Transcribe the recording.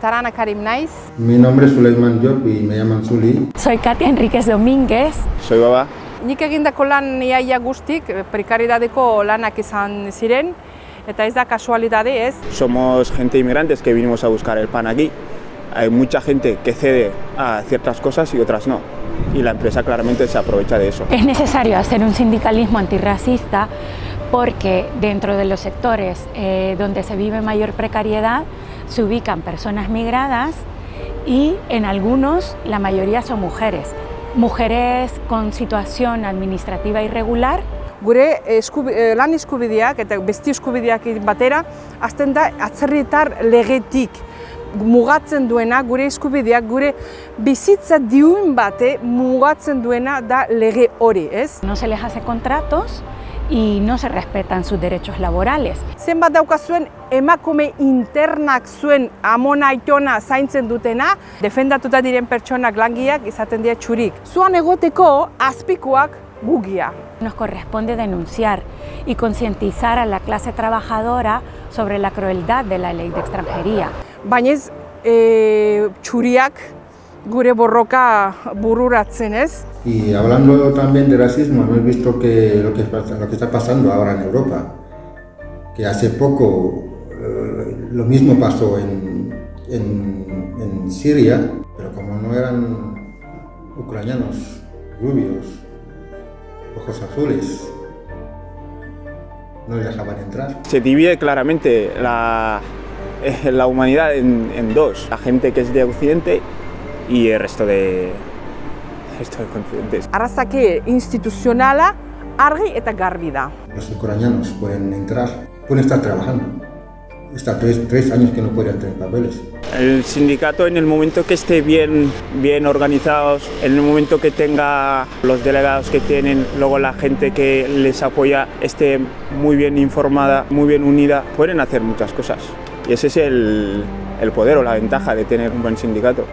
Tarana Karim Naiz. Mi nombre es Suleiman Job y me llaman Zuli. Soy Katia Enríquez Domínguez. Soy Baba. Nik egindako lan iaia guztik, prekaridadeko lanak izan ziren, eta ez da kasualidade ez. Somos gente inmigrantes que vinimos a buscar el pan aquí. Hay mucha gente que cede a ciertas cosas y otras no. Y la empresa claramente se aprovecha de eso. Es necesario hacer un sindicalismo antirracista porque dentro de los sectores eh, donde se vive mayor precariedad se ubican personas migradas y en algunos la mayoría son mujeres. Mujeres con situación administrativa irregular Gure eskubi, eh, lan eskubideak eta besti eskubideak batera, azten da atzerritar legetik mugatzen duena, gure eskubideak, gure bizitza diun bate mugatzen duena da lege hori, ez? No se les hace contratos y no se respetan sus derechos laborales. Zenbat daukazuen emakume internak zuen amona aitona zaintzen dutena, defendatuta diren pertsonak langiak izaten dira txurik. Zuan egoteko azpikoak gugia. Nos corresponde denunciar y concientizar a la clase trabajadora sobre la crueldad de la ley de extranjería. Baina ez e, txuriak gure borroka bururatzen ez. Y hablando también de racismo, hemos visto que lo que, lo que está pasando ahora en Europa, que hace poco eh, lo mismo pasó en, en, en Siria, pero como no eran ucranianos, rubios, ojos azules, no les dejaban entrar. Se divide claramente la, eh, la humanidad en, en dos. La gente que es de Occidente y el resto de, resto de continentes. Arrazake instituzionala argi eta garbi da. Los ucranianos pueden entrar, pueden estar trabajando. Está tres, tres años que no pueden tener papeles. El sindicato en el momento que esté bien, bien organizados, en el momento que tenga los delegados que tienen, luego la gente que les apoya esté muy bien informada, muy bien unida, pueden hacer muchas cosas. Y ese es el, el poder o la ventaja de tener un buen sindicato.